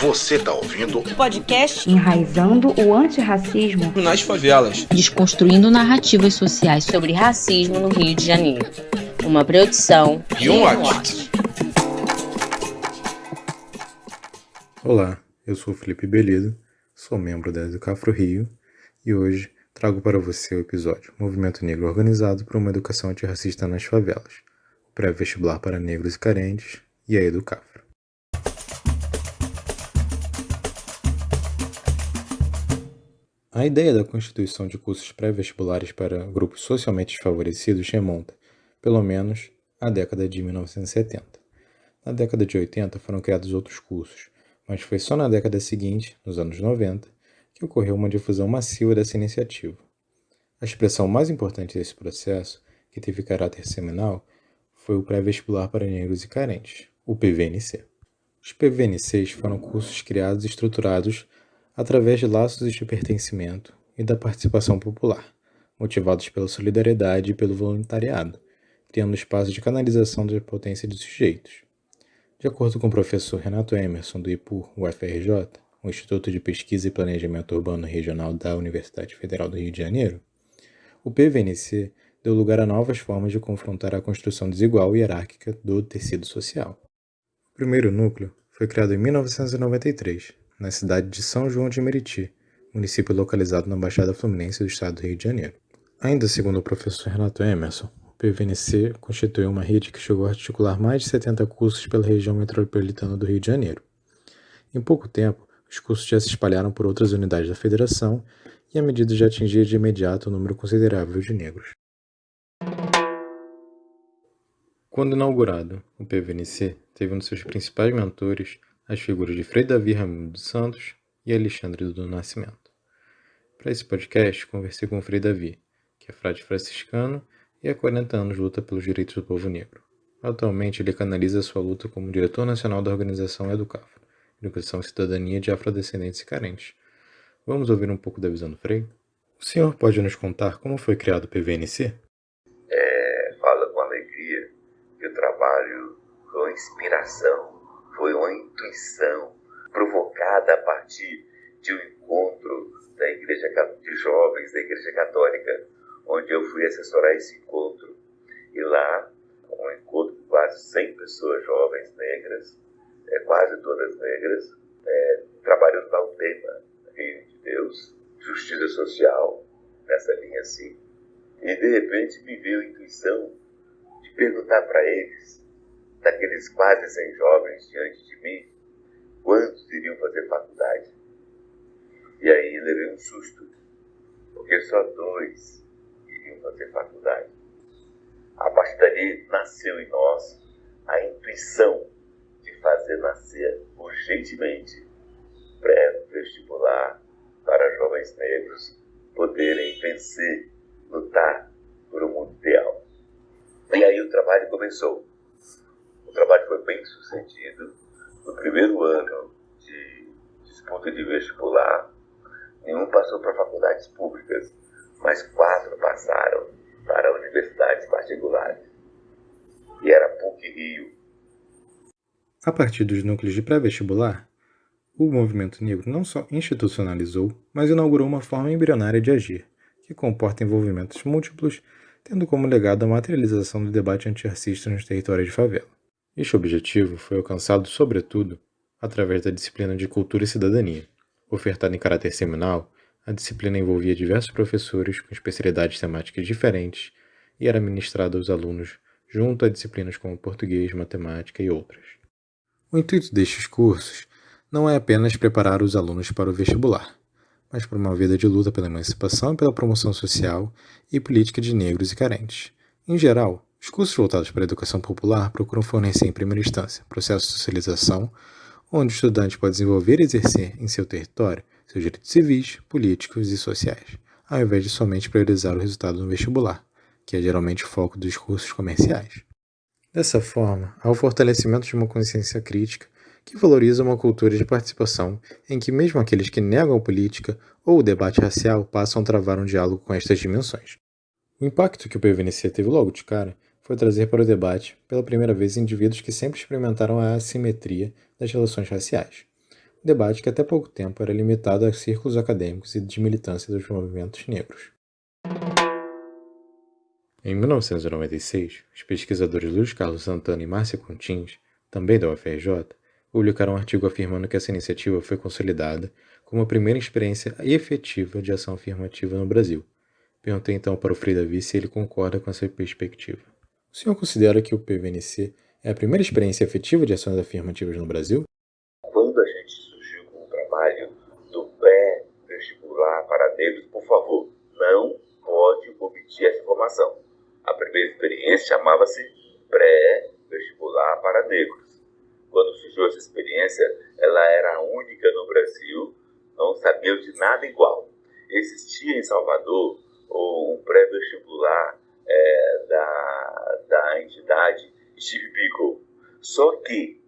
Você tá ouvindo o podcast Enraizando o Antirracismo nas Favelas, desconstruindo narrativas sociais sobre racismo no Rio de Janeiro. Uma produção e um watch. Olá, eu sou Felipe Belido, sou membro da Educafro Rio e hoje trago para você o episódio Movimento Negro Organizado por uma Educação Antirracista nas Favelas, pré-vestibular para negros e carentes e a Educafro. A ideia da constituição de cursos pré-vestibulares para grupos socialmente desfavorecidos remonta, pelo menos, à década de 1970. Na década de 80 foram criados outros cursos, mas foi só na década seguinte, nos anos 90, que ocorreu uma difusão massiva dessa iniciativa. A expressão mais importante desse processo, que teve caráter seminal, foi o pré-vestibular para negros e carentes, o PVNC. Os PVNCs foram cursos criados e estruturados através de laços de pertencimento e da participação popular, motivados pela solidariedade e pelo voluntariado, criando espaço de canalização da potência de sujeitos. De acordo com o professor Renato Emerson, do IPUR UFRJ, o Instituto de Pesquisa e Planejamento Urbano Regional da Universidade Federal do Rio de Janeiro, o PVNC deu lugar a novas formas de confrontar a construção desigual e hierárquica do tecido social. O primeiro núcleo foi criado em 1993, na cidade de São João de Meriti, município localizado na Baixada Fluminense do estado do Rio de Janeiro. Ainda segundo o professor Renato Emerson, o PVNC constituiu uma rede que chegou a articular mais de 70 cursos pela região metropolitana do Rio de Janeiro. Em pouco tempo, os cursos já se espalharam por outras unidades da federação e a medida já atingia de imediato um número considerável de negros. Quando inaugurado, o PVNC teve um de seus principais mentores as figuras de Frei Davi Ramiro dos Santos e Alexandre do Nascimento. Para esse podcast, conversei com o Frei Davi, que é frade franciscano e há 40 anos luta pelos direitos do povo negro. Atualmente, ele canaliza sua luta como diretor nacional da organização Educafro, Educação e Cidadania de Afrodescendentes e Carentes. Vamos ouvir um pouco da visão do Frei? O senhor pode nos contar como foi criado o PVNC? É, fala com alegria que o trabalho com inspiração foi uma intuição provocada a partir de um encontro da igreja de jovens da igreja católica, onde eu fui assessorar esse encontro. E lá, um encontro com quase 100 pessoas jovens negras, é, quase todas negras, é, trabalhando lá o tema Reino de Deus, justiça social, nessa linha assim. E de repente me veio a intuição de perguntar para eles daqueles quase 100 jovens diante de mim, quantos iriam fazer faculdade? E aí levei um susto, porque só dois iriam fazer faculdade. A partir dali nasceu em nós a intuição de fazer nascer urgentemente pré-vestibular para jovens negros poderem vencer, lutar por um mundo ideal. E aí o trabalho começou. O trabalho foi bem sucedido. No primeiro ano de disputa de vestibular, nenhum passou para faculdades públicas, mas quatro passaram para universidades particulares. E era PUC Rio. A partir dos núcleos de pré-vestibular, o movimento negro não só institucionalizou, mas inaugurou uma forma embrionária de agir, que comporta envolvimentos múltiplos, tendo como legado a materialização do debate antirracista nos territórios de favela. Este objetivo foi alcançado, sobretudo, através da disciplina de Cultura e Cidadania. Ofertada em caráter seminal, a disciplina envolvia diversos professores com especialidades temáticas diferentes e era ministrada aos alunos junto a disciplinas como português, matemática e outras. O intuito destes cursos não é apenas preparar os alunos para o vestibular, mas para uma vida de luta pela emancipação e pela promoção social e política de negros e carentes. Em geral, os cursos voltados para a educação popular procuram fornecer, em primeira instância, processo de socialização, onde o estudante pode desenvolver e exercer em seu território seus direitos civis, políticos e sociais, ao invés de somente priorizar o resultado no vestibular, que é geralmente o foco dos cursos comerciais. Dessa forma, há o fortalecimento de uma consciência crítica que valoriza uma cultura de participação em que mesmo aqueles que negam a política ou o debate racial passam a travar um diálogo com estas dimensões. O impacto que o PVNC teve logo de cara foi trazer para o debate, pela primeira vez, indivíduos que sempre experimentaram a assimetria das relações raciais. debate que até pouco tempo era limitado a círculos acadêmicos e de militância dos movimentos negros. Em 1996, os pesquisadores Luiz Carlos Santana e Márcia Contins, também da UFRJ, publicaram um artigo afirmando que essa iniciativa foi consolidada como a primeira experiência efetiva de ação afirmativa no Brasil. Perguntei então para o Frei Davi se ele concorda com essa perspectiva. O senhor considera que o PVNC é a primeira experiência efetiva de ações afirmativas no Brasil? Quando a gente surgiu com o trabalho do pré-vestibular para negros, por favor, não pode omitir essa informação. A primeira experiência chamava-se pré-vestibular para negros. Quando surgiu essa experiência, ela era a única no Brasil, não sabia de nada igual. Existia em Salvador um pré-vestibular é, da, da entidade Steve Biko. Só que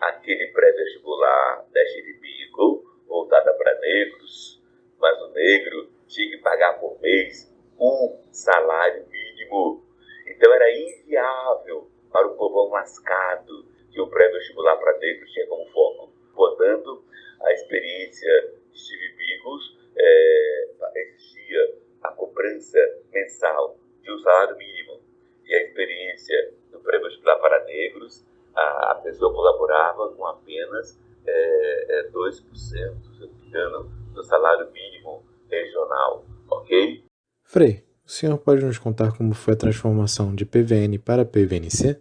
aquele pré-vestibular da Steve Biko, voltada para negros, mas o negro tinha que pagar por mês um salário mínimo. Então era inviável para o povão lascado que o pré-vestibular para negros tinha como foco. Portanto, a experiência de Steve Bigos é, exigia a cobrança mensal de um salário mínimo. E a experiência do pré-vestibular para negros, a, a, pessoa colaborava com apenas é, é, 2%, se me engano, do salário mínimo regional, ok? Frei, o senhor pode nos contar como foi a transformação de PVN para PVNC?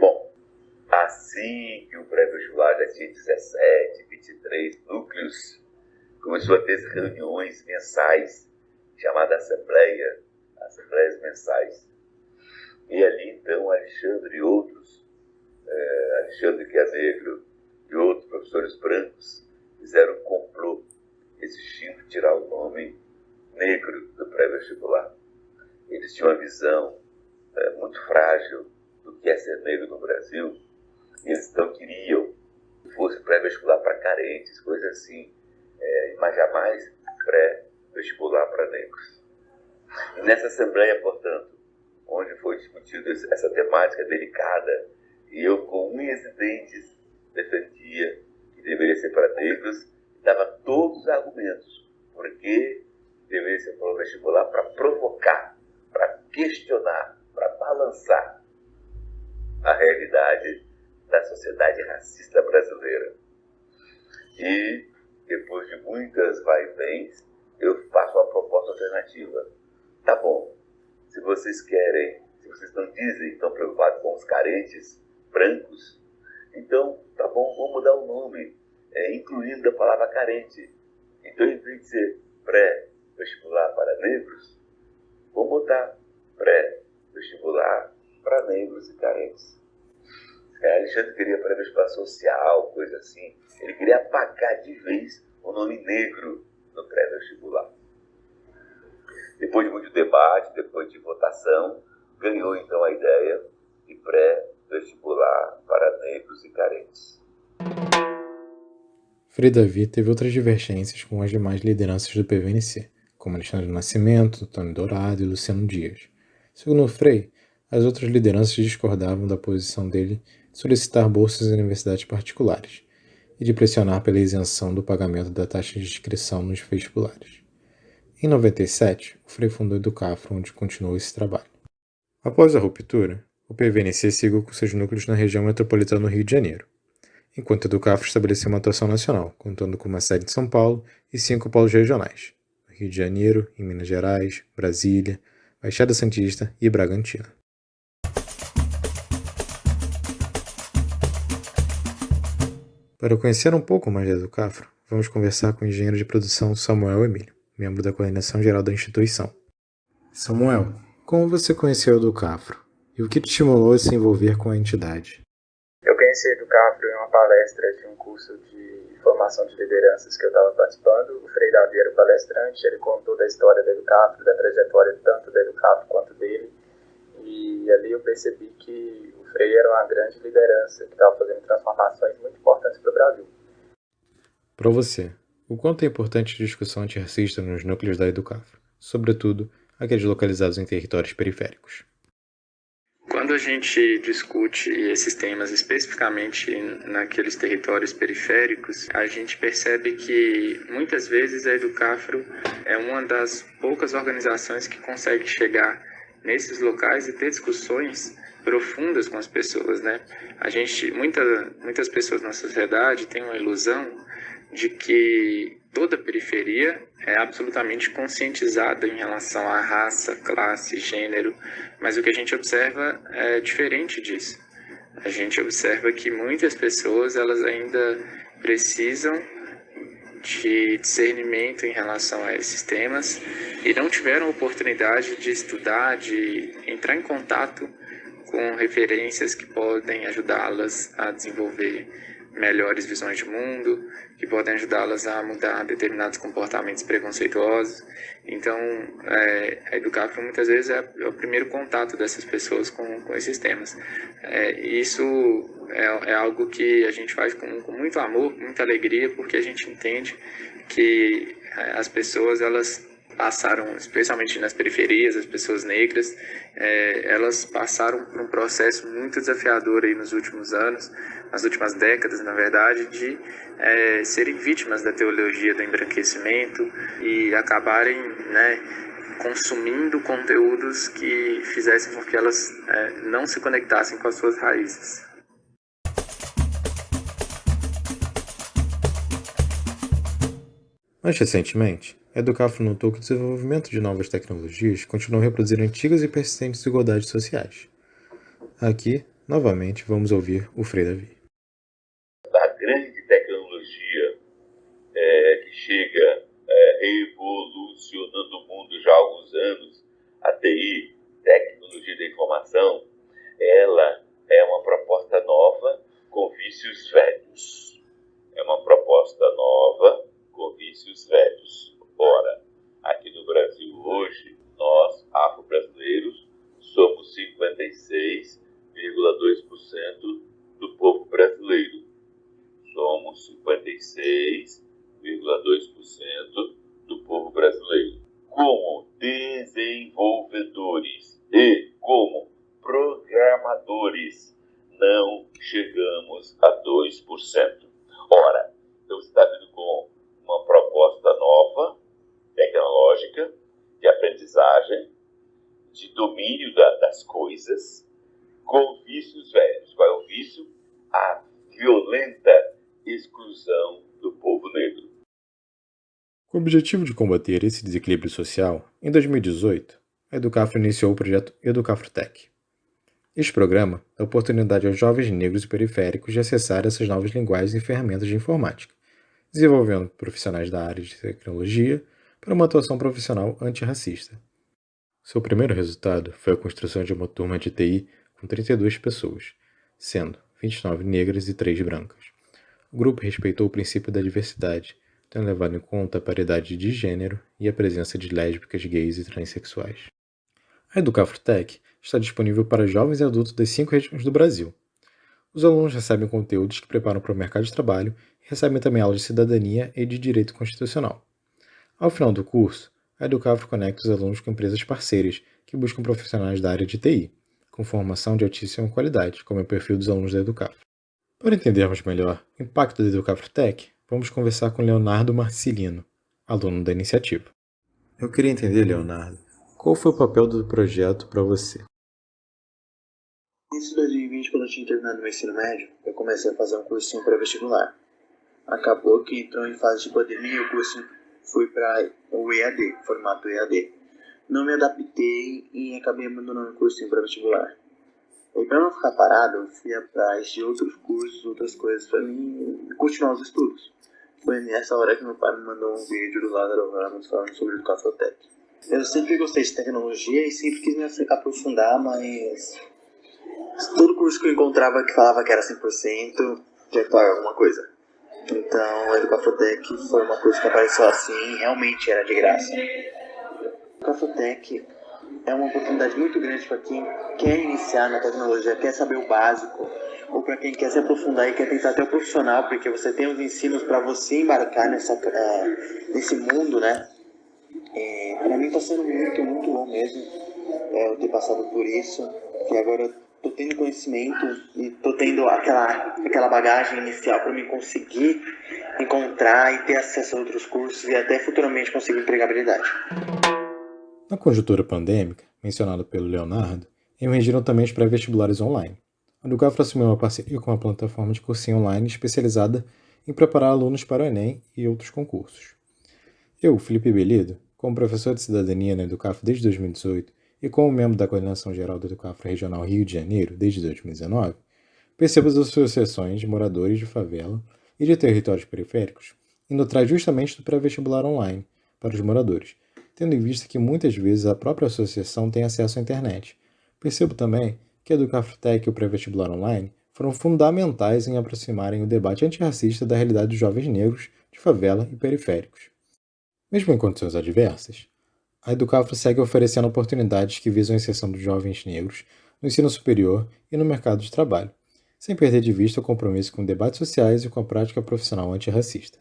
Bom, assim que o pré-vestibular já tinha 17, 23 núcleos, começou a ter reuniões mensais, chamada Assembleia, Assembleias Mensais. E ali, então, Alexandre e outros, é, Alexandre que é negro e outros professores brancos, fizeram um complô exigindo tirar o nome negro do pré-vestibular. Eles tinham uma visão é, muito frágil do que é ser negro no Brasil, e eles então queriam que fosse pré-vestibular para carentes, coisa assim, é, mas jamais pré-vestibular para negros. Nessa Assembleia, portanto, onde foi discutida essa temática delicada, e eu com unhas e dentes defendia que deveria ser para negros, dava todos os argumentos, porque deveria ser para o vestibular para provocar, para questionar, para balançar a realidade da sociedade racista brasileira. E depois de muitas vai e vens, eu faço uma proposta alternativa. Tá bom, se vocês querem, se vocês não dizem, estão preocupados com os carentes brancos, então tá bom, vamos mudar o nome, é, incluindo a palavra carente. Então, em vez de ser pré-vestibular para negros, vamos botar pré-vestibular para negros e carentes. É, Alexandre queria pré-vestibular social, coisa assim. Ele queria apagar de vez o nome negro no pré-vestibular. Depois de muito debate, depois de votação, ganhou então a ideia de pré-vestibular para negros e carentes. Frei Davi teve outras divergências com as demais lideranças do PVNC, como Alexandre Nascimento, Antônio Dourado e Luciano Dias. Segundo Frei, as outras lideranças discordavam da posição dele de solicitar bolsas em universidades particulares, e de pressionar pela isenção do pagamento da taxa de inscrição nos vestibulares. Em 97, o Frei fundou Educafro, onde continuou esse trabalho. Após a ruptura, o PVNC seguiu com seus núcleos na região metropolitana do Rio de Janeiro, enquanto Educafro estabeleceu uma atuação nacional, contando com uma sede em São Paulo e cinco polos regionais, no Rio de Janeiro, em Minas Gerais, Brasília, Baixada Santista e Bragantina. Para conhecer um pouco mais da Educafro, vamos conversar com o engenheiro de produção Samuel Emílio, membro da coordenação geral da instituição. Samuel, como você conheceu a Educafro e o que te estimulou a se envolver com a entidade? Eu conheci a Educafro em uma palestra de um curso de formação de lideranças que eu estava participando. O Frei Davi era o palestrante, ele contou da história da Educafro, da trajetória tanto da Educafro quanto dele. E ali eu percebi que Frei era uma grande liderança que estava fazendo transformações muito importantes para o Brasil. Para você, o quanto é importante a discussão antirracista nos núcleos da Educafro, sobretudo aqueles localizados em territórios periféricos? Quando a gente discute esses temas especificamente naqueles territórios periféricos, a gente percebe que muitas vezes a Educafro é uma das poucas organizações que consegue chegar nesses locais e ter discussões profundas com as pessoas, né? A gente, muita, muitas pessoas na sociedade têm uma ilusão de que toda periferia é absolutamente conscientizada em relação à raça, classe, gênero, mas o que a gente observa é diferente disso. A gente observa que muitas pessoas elas ainda precisam de discernimento em relação a esses temas e não tiveram oportunidade de estudar, de entrar em contato com referências que podem ajudá-las a desenvolver melhores visões de mundo, que podem ajudá-las a mudar determinados comportamentos preconceituosos. Então, é, a Educafro muitas vezes é, é, o primeiro contato dessas pessoas com, com esses temas. É, isso é, é, algo que a gente faz com, com muito amor, muita alegria, porque a gente entende que é, as pessoas elas passaram, especialmente nas periferias, as pessoas negras, é, elas passaram por um processo muito desafiador aí nos últimos anos, nas últimas décadas, na verdade, de é, serem vítimas da teologia do embranquecimento e acabarem, né, consumindo conteúdos que fizessem com que elas é, não se conectassem com as suas raízes. Mais recentemente, a Educafro notou que o desenvolvimento de novas tecnologias continua a reproduzir antigas e persistentes desigualdades sociais. Aqui, novamente, vamos ouvir o Frei Davi. A grande tecnologia é, que chega é, revolucionando o mundo já há alguns anos, a TI, tecnologia da informação, ela é uma proposta nova com vícios velhos. É uma proposta nova com vícios velhos. Ora, aqui no Brasil hoje, nós, afro-brasileiros, somos 56,2% do povo brasileiro. Somos 56,2% do povo brasileiro. Como desenvolvedores e como programadores, não chegamos a 2%. Ora, então você está vindo com uma proposta nova, tecnológica, de aprendizagem, de domínio da, das coisas, com vícios velhos. Qual é o vício? A violenta exclusão do povo negro. Com o objetivo de combater esse desequilíbrio social, em 2018, a Educafro iniciou o projeto Educafrotec. Este programa dá oportunidade aos jovens negros e periféricos de acessar essas novas linguagens e ferramentas de informática, desenvolvendo profissionais da área de tecnologia para uma atuação profissional antirracista. Seu primeiro resultado foi a construção de uma turma de TI com 32 pessoas, sendo 29 negras e 3 brancas. O grupo respeitou o princípio da diversidade, tendo levado em conta a paridade de gênero e a presença de lésbicas, gays e transexuais. A Educafrotec está disponível para jovens e adultos das cinco regiões do Brasil. Os alunos recebem conteúdos que preparam para o mercado de trabalho e recebem também aulas de cidadania e de direito constitucional. Ao final do curso, a Educafro conecta os alunos com empresas parceiras que buscam profissionais da área de TI, com formação de altíssima qualidade, como é o perfil dos alunos da Educafro. Para entendermos melhor o impacto da Educafro Tech, vamos conversar com Leonardo Marcilino, aluno da iniciativa. Eu queria entender, Leonardo, qual foi o papel do projeto para você? Início de 2020, quando eu tinha terminado meu ensino médio, eu comecei a fazer um cursinho pré-vestibular. Acabou que entrou em fase de pandemia e o curso fui para o EAD, formato EAD. Não me adaptei e acabei abandonando o cursinho para vestibular. E para não ficar parado, eu fui atrás de outros cursos, outras coisas para mim continuar os estudos. Foi nessa hora que meu pai me mandou um vídeo do Lázaro Ramos falando sobre o Cafotec. Eu sempre gostei de tecnologia e sempre quis me aprofundar, mas todo curso que eu encontrava que falava que era 100% tinha que pagar alguma coisa. Então, a Educafotec foi uma coisa que apareceu assim, realmente era de graça. A Educafotec é uma oportunidade muito grande para quem quer iniciar na tecnologia, quer saber o básico, ou para quem quer se aprofundar e quer tentar até o profissional, porque você tem os ensinos para você embarcar nessa, é, nesse mundo, né? É, para mim está sendo muito, muito bom mesmo é, eu ter passado por isso, que agora tô tendo conhecimento e tô tendo aquela, aquela bagagem inicial para me conseguir encontrar e ter acesso a outros cursos e até futuramente conseguir empregabilidade. Na conjuntura pandêmica, mencionada pelo Leonardo, emergiram também os pré-vestibulares online. A Educafra assumiu uma parceria com uma plataforma de cursinho online especializada em preparar alunos para o Enem e outros concursos. Eu, Felipe Belido, como professor de cidadania na Educafra desde 2018 e como membro da coordenação geral da Educafra Regional Rio de Janeiro desde 2019, percebo as associações de moradores de favela e de territórios periféricos indo atrás justamente do pré-vestibular online para os moradores, tendo em vista que muitas vezes a própria associação tem acesso à internet. Percebo também que a Educafrotec e o pré-vestibular online foram fundamentais em aproximarem o debate antirracista da realidade dos jovens negros de favela e periféricos. Mesmo em condições adversas, a Educafro segue oferecendo oportunidades que visam a inserção dos jovens negros no ensino superior e no mercado de trabalho, sem perder de vista o compromisso com debates sociais e com a prática profissional antirracista.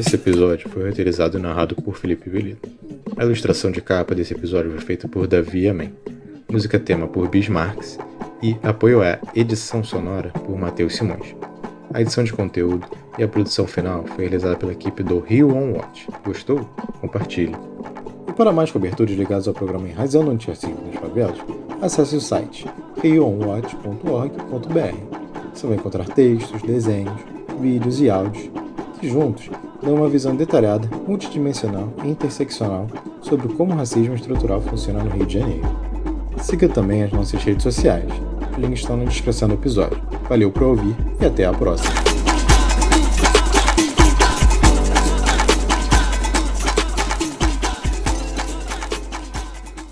Esse episódio foi roteirizado e narrado por Felipe Belito. A ilustração de capa desse episódio foi feita por Davi Amém. Música tema por Bismarcks e apoio à edição sonora por Matheus Simões. A edição de conteúdo e a produção final foi realizada pela equipe do Rio On Watch. Gostou? Compartilhe. E para mais coberturas ligadas ao programa Enraizando Antirracismo nas Favelas, acesse o site rioonwatch.org.br. Você vai encontrar textos, desenhos, vídeos e áudios que juntos dão uma visão detalhada, multidimensional e interseccional sobre como o racismo estrutural funciona no Rio de Janeiro. Siga também as nossas redes sociais. Os links estão na descrição do episódio. Valeu por ouvir e até a próxima.